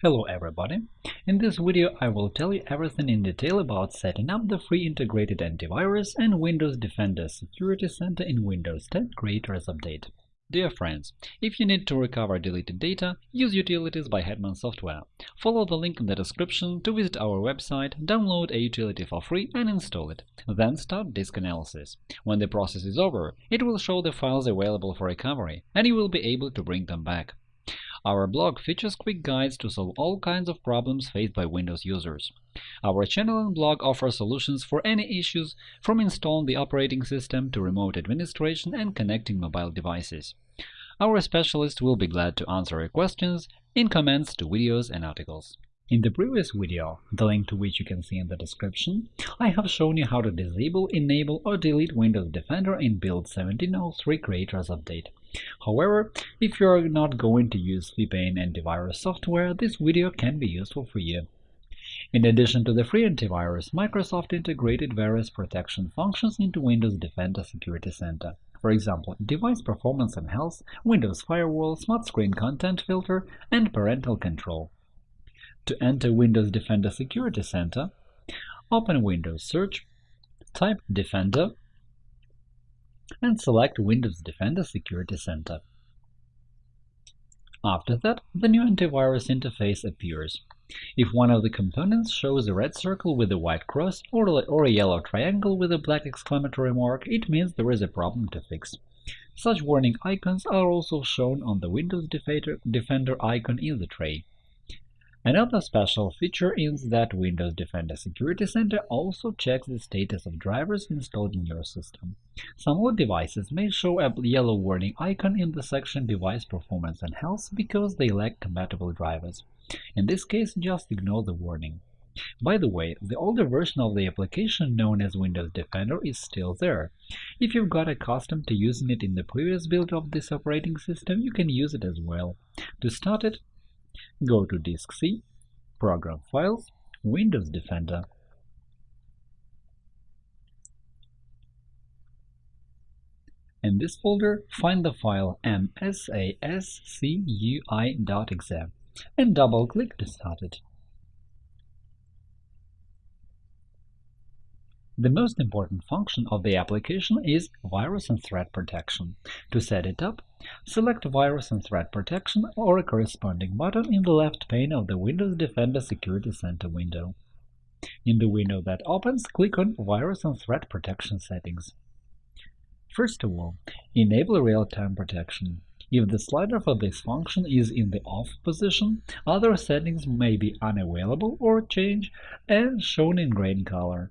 Hello everybody! In this video I will tell you everything in detail about setting up the free integrated antivirus and Windows Defender Security Center in Windows 10 Creators Update. Dear friends, if you need to recover deleted data, use Utilities by Hetman Software. Follow the link in the description to visit our website, download a utility for free and install it. Then start disk analysis. When the process is over, it will show the files available for recovery, and you will be able to bring them back. Our blog features quick guides to solve all kinds of problems faced by Windows users. Our channel and blog offer solutions for any issues, from installing the operating system to remote administration and connecting mobile devices. Our specialists will be glad to answer your questions in comments to videos and articles. In the previous video, the link to which you can see in the description, I have shown you how to disable, enable or delete Windows Defender in Build 1703 Creators Update. However, if you are not going to use VPN antivirus software, this video can be useful for you. In addition to the free antivirus, Microsoft integrated various protection functions into Windows Defender Security Center. For example, device performance and health, Windows Firewall, Smart Screen Content Filter, and Parental Control. To enter Windows Defender Security Center, open Windows Search, type Defender, and select Windows Defender Security Center. After that, the new antivirus interface appears. If one of the components shows a red circle with a white cross or a yellow triangle with a black exclamatory mark, it means there is a problem to fix. Such warning icons are also shown on the Windows Defender icon in the tray. Another special feature is that Windows Defender Security Center also checks the status of drivers installed in your system. Some old devices may show a yellow warning icon in the section Device Performance and Health because they lack compatible drivers. In this case, just ignore the warning. By the way, the older version of the application known as Windows Defender is still there. If you've got accustomed to using it in the previous build of this operating system, you can use it as well. To start it, Go to Disk C, Program Files, Windows Defender. In this folder, find the file msascui.exe and double-click to start it. The most important function of the application is virus and threat protection. To set it up, select Virus and Threat Protection or a corresponding button in the left pane of the Windows Defender Security Center window. In the window that opens, click on Virus and Threat Protection Settings. First of all, enable real-time protection. If the slider for this function is in the off position, other settings may be unavailable or change and shown in green color.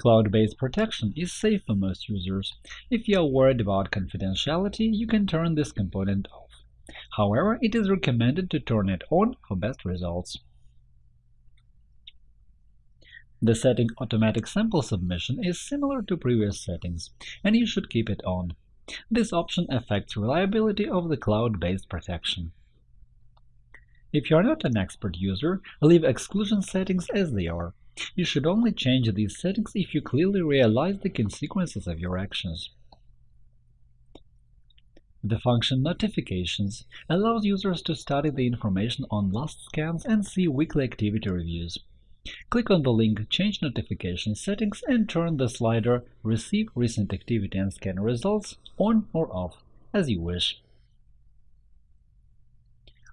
Cloud-based protection is safe for most users. If you are worried about confidentiality, you can turn this component off. However, it is recommended to turn it on for best results. The setting Automatic Sample Submission is similar to previous settings, and you should keep it on. This option affects reliability of the cloud-based protection. If you are not an expert user, leave exclusion settings as they are. You should only change these settings if you clearly realize the consequences of your actions. The function Notifications allows users to study the information on last scans and see weekly activity reviews. Click on the link Change Notification Settings and turn the slider Receive Recent Activity and Scan Results on or off, as you wish.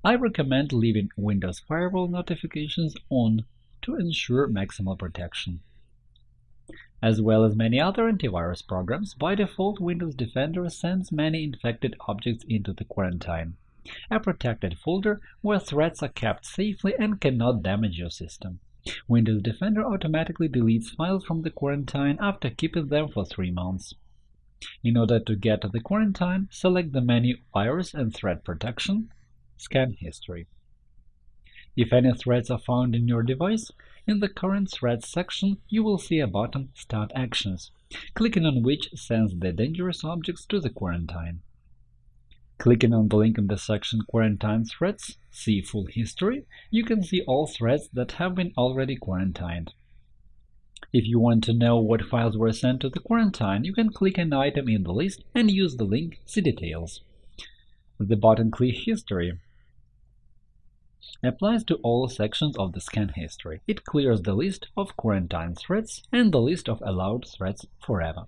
I recommend leaving Windows Firewall notifications on to ensure maximal protection. As well as many other antivirus programs, by default Windows Defender sends many infected objects into the quarantine, a protected folder where threats are kept safely and cannot damage your system. Windows Defender automatically deletes files from the quarantine after keeping them for three months. In order to get to the quarantine, select the menu Virus and Threat Protection, Scan History. If any threads are found in your device, in the Current Threads section you will see a button Start Actions, clicking on which sends the dangerous objects to the quarantine. Clicking on the link in the section Quarantine Threads, See Full History, you can see all threads that have been already quarantined. If you want to know what files were sent to the quarantine, you can click an item in the list and use the link See Details. The button Click History applies to all sections of the scan history. It clears the list of quarantine threads and the list of allowed threads forever.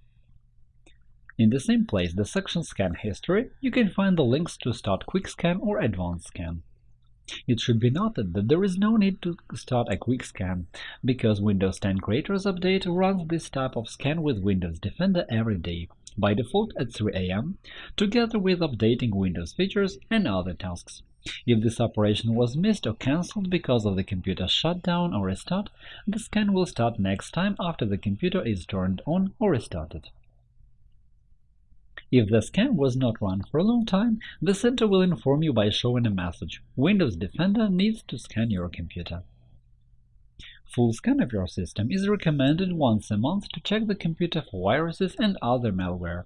In the same place, the section Scan History, you can find the links to Start Quick Scan or Advanced Scan. It should be noted that there is no need to start a quick scan, because Windows 10 Creators Update runs this type of scan with Windows Defender every day, by default at 3 am, together with updating Windows features and other tasks. If this operation was missed or cancelled because of the computer shutdown or restart, the scan will start next time after the computer is turned on or restarted. If the scan was not run for a long time, the center will inform you by showing a message Windows Defender needs to scan your computer. Full scan of your system is recommended once a month to check the computer for viruses and other malware.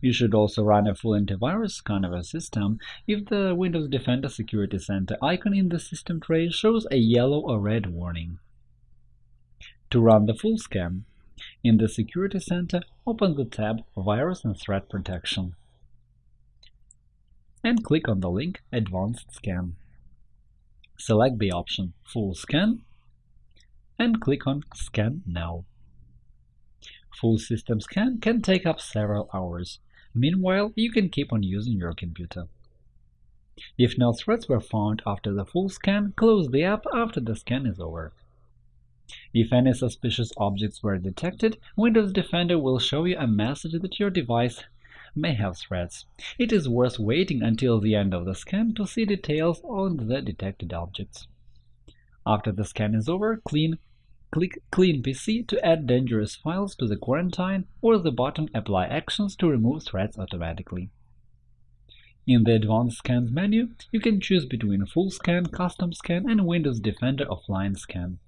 You should also run a full antivirus scan of your system if the Windows Defender Security Center icon in the system tray shows a yellow or red warning. To run the full scan, in the Security Center, open the tab Virus and Threat Protection and click on the link Advanced Scan. Select the option Full Scan and click on Scan Now. Full system scan can take up several hours. Meanwhile, you can keep on using your computer. If no threats were found after the full scan, close the app after the scan is over. If any suspicious objects were detected, Windows Defender will show you a message that your device may have threats. It is worth waiting until the end of the scan to see details on the detected objects. After the scan is over, clean, click Clean PC to add dangerous files to the quarantine or the button Apply Actions to remove threats automatically. In the Advanced Scans menu, you can choose between Full Scan, Custom Scan, and Windows Defender Offline Scan.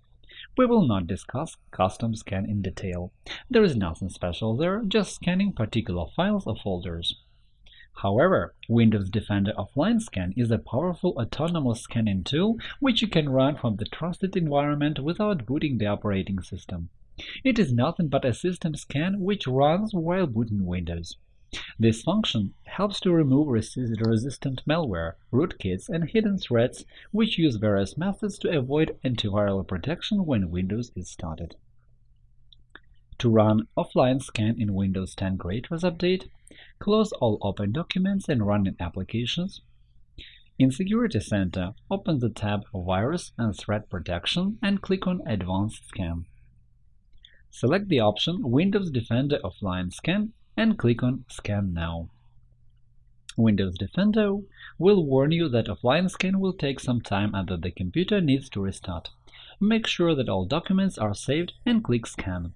We will not discuss custom scan in detail. There is nothing special there, just scanning particular files or folders. However, Windows Defender Offline Scan is a powerful autonomous scanning tool which you can run from the trusted environment without booting the operating system. It is nothing but a system scan which runs while booting Windows. This function helps to remove resistant malware, rootkits, and hidden threats which use various methods to avoid antiviral protection when Windows is started. To run offline scan in Windows 10 Creators Update, close all open documents and running applications. In Security Center, open the tab Virus and Threat Protection and click on Advanced Scan. Select the option Windows Defender Offline Scan and click on Scan Now. Windows Defender will warn you that offline scan will take some time and that the computer needs to restart. Make sure that all documents are saved and click Scan.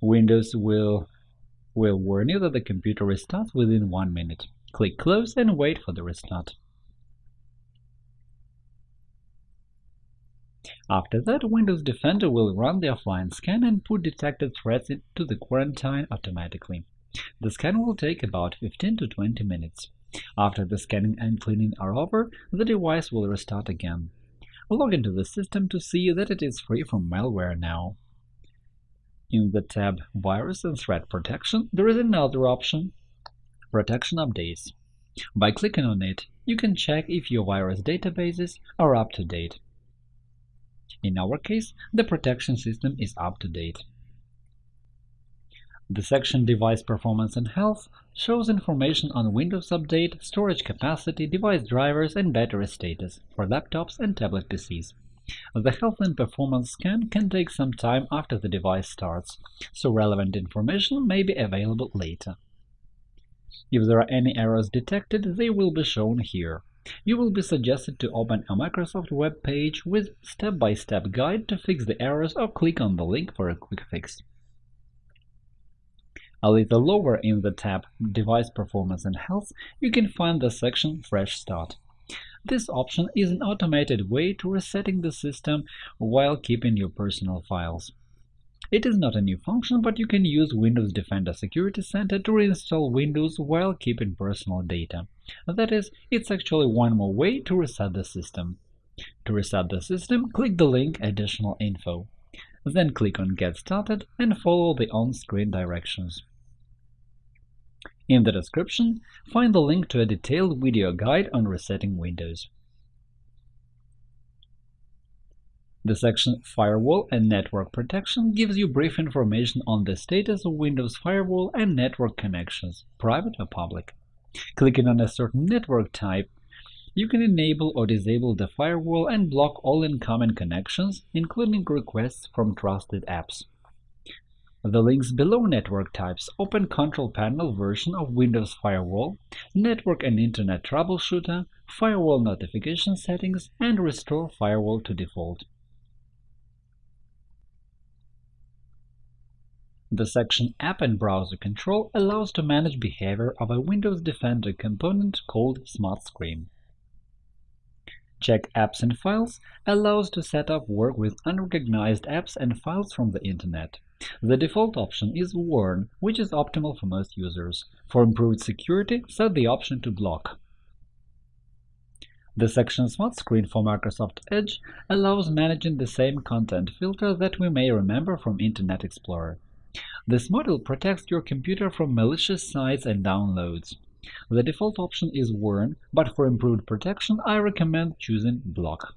Windows will, will warn you that the computer restarts within one minute. Click Close and wait for the restart. After that, Windows Defender will run the offline scan and put detected threats into the quarantine automatically. The scan will take about 15 to 20 minutes. After the scanning and cleaning are over, the device will restart again. Log into the system to see that it is free from malware now. In the tab Virus and Threat Protection, there is another option Protection Updates. By clicking on it, you can check if your virus databases are up to date. In our case, the protection system is up to date. The section Device Performance and Health shows information on Windows Update, storage capacity, device drivers, and battery status for laptops and tablet PCs. The health and performance scan can take some time after the device starts, so relevant information may be available later. If there are any errors detected, they will be shown here. You will be suggested to open a Microsoft web page with step-by-step -step guide to fix the errors or click on the link for a quick fix. A little lower in the tab Device Performance and Health, you can find the section Fresh Start. This option is an automated way to resetting the system while keeping your personal files. It is not a new function, but you can use Windows Defender Security Center to reinstall Windows while keeping personal data. That is, it's actually one more way to reset the system. To reset the system, click the link Additional info. Then click on Get started and follow the on-screen directions. In the description, find the link to a detailed video guide on resetting Windows. The section Firewall and Network Protection gives you brief information on the status of Windows Firewall and network connections, private or public. Clicking on a certain network type, you can enable or disable the firewall and block all incoming connections, including requests from trusted apps. The links below network types open Control Panel version of Windows Firewall, Network and Internet Troubleshooter, Firewall Notification Settings, and Restore Firewall to Default. The section App and Browser Control allows to manage behavior of a Windows Defender component called Smart Screen. Check Apps and Files allows to set up work with unrecognized apps and files from the Internet. The default option is Warn, which is optimal for most users. For improved security, set the option to Block. The section Smart Screen for Microsoft Edge allows managing the same content filter that we may remember from Internet Explorer. This module protects your computer from malicious sites and downloads. The default option is Warn, but for improved protection, I recommend choosing Block.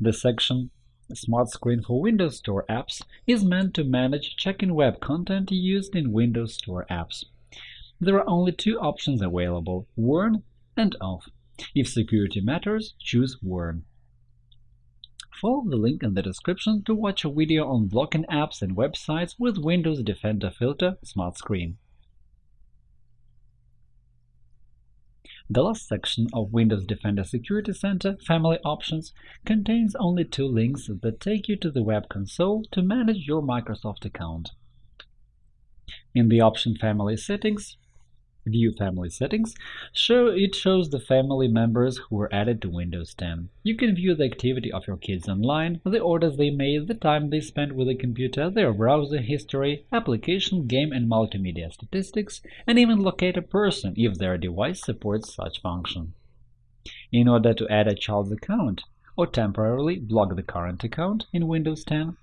The section Smart Screen for Windows Store apps is meant to manage checking web content used in Windows Store apps. There are only two options available – Warn and Off. If security matters, choose Warn. Follow the link in the description to watch a video on blocking apps and websites with Windows Defender Filter Smart Screen. The last section of Windows Defender Security Center Family Options contains only two links that take you to the web console to manage your Microsoft account. In the option Family Settings, View Family Settings, show it shows the family members who were added to Windows 10. You can view the activity of your kids online, the orders they made, the time they spent with the computer, their browser history, application, game and multimedia statistics, and even locate a person if their device supports such function. In order to add a child's account or temporarily block the current account in Windows 10,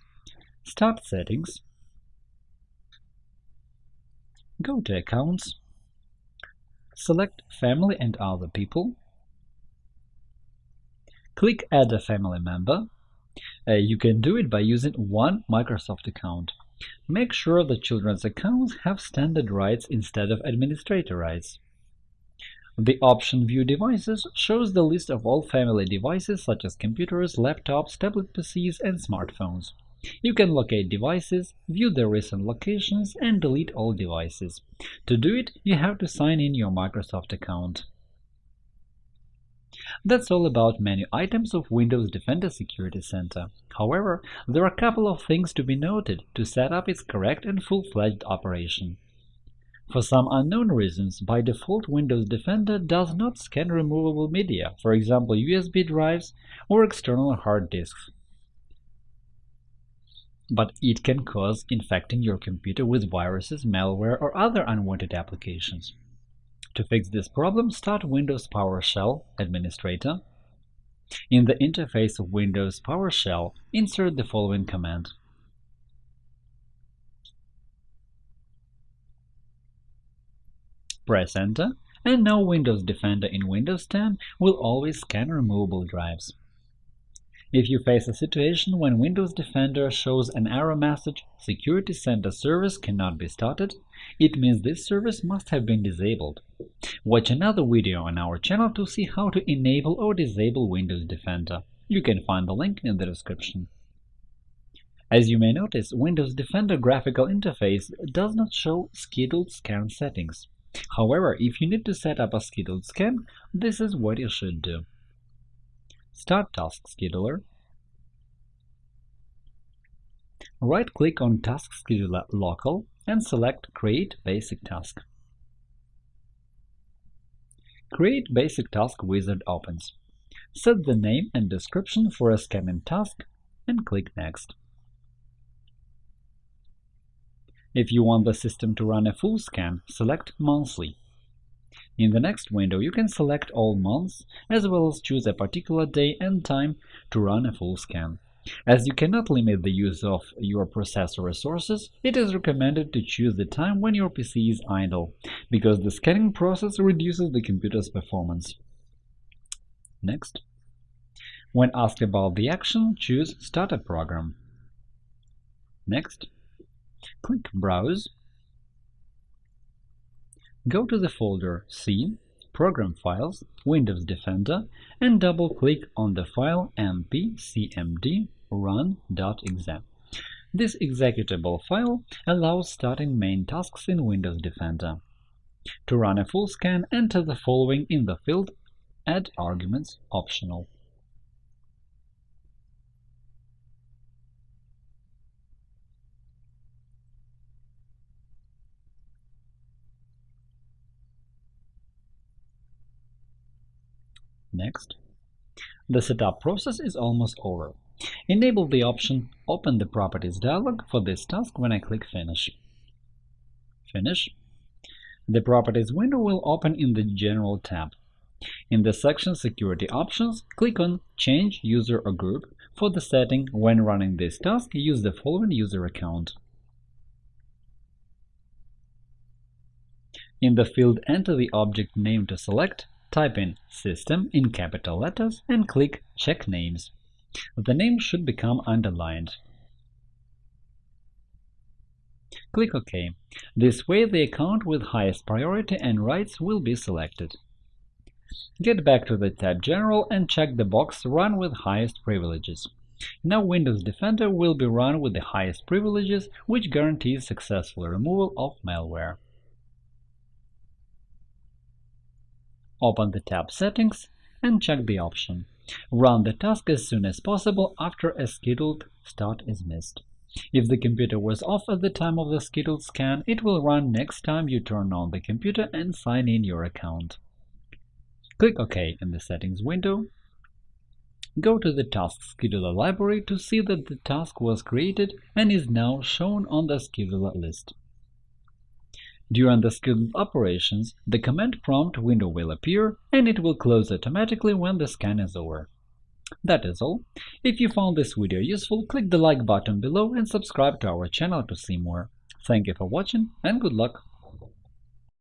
start Settings, go to Accounts, Select Family and Other People. Click Add a family member. Uh, you can do it by using one Microsoft account. Make sure the children's accounts have standard rights instead of administrator rights. The option View Devices shows the list of all family devices such as computers, laptops, tablet PCs, and smartphones. You can locate devices, view their recent locations, and delete all devices. To do it, you have to sign in your Microsoft account. That's all about menu items of Windows Defender Security Center. However, there are a couple of things to be noted to set up its correct and full-fledged operation. For some unknown reasons, by default Windows Defender does not scan removable media, for example USB drives or external hard disks but it can cause infecting your computer with viruses, malware, or other unwanted applications. To fix this problem, start Windows PowerShell Administrator. In the interface of Windows PowerShell, insert the following command. Press Enter, and now Windows Defender in Windows 10 will always scan removable drives. If you face a situation when Windows Defender shows an error message Security Center service cannot be started, it means this service must have been disabled. Watch another video on our channel to see how to enable or disable Windows Defender. You can find the link in the description. As you may notice, Windows Defender graphical interface does not show scheduled scan settings. However, if you need to set up a scheduled scan, this is what you should do. Start Task Scheduler. Right-click on Task Scheduler Local and select Create Basic Task. Create Basic Task wizard opens. Set the name and description for a scanning task and click Next. If you want the system to run a full scan, select Monthly in the next window, you can select all months, as well as choose a particular day and time to run a full scan. As you cannot limit the use of your processor resources, it is recommended to choose the time when your PC is idle, because the scanning process reduces the computer's performance. Next. When asked about the action, choose Start a program. Next, click Browse. Go to the folder C, Program Files, Windows Defender, and double-click on the file mpcmd run.exe. This executable file allows starting main tasks in Windows Defender. To run a full scan, enter the following in the field Add arguments optional. Next, the setup process is almost over. Enable the option Open the Properties dialog for this task when I click Finish. Finish. The Properties window will open in the General tab. In the section Security Options, click on Change user or group. For the setting when running this task, use the following user account. In the field Enter the object name to select, Type in System in capital letters and click Check Names. The name should become underlined. Click OK. This way the account with highest priority and rights will be selected. Get back to the tab General and check the box Run with highest privileges. Now Windows Defender will be run with the highest privileges, which guarantees successful removal of malware. Open the tab Settings and check the option Run the task as soon as possible after a scheduled start is missed. If the computer was off at the time of the scheduled scan, it will run next time you turn on the computer and sign in your account. Click OK in the Settings window. Go to the Task Scheduler library to see that the task was created and is now shown on the scheduler list. During the scheduled operations, the command prompt window will appear, and it will close automatically when the scan is over. That is all. If you found this video useful, click the like button below and subscribe to our channel to see more. Thank you for watching and good luck!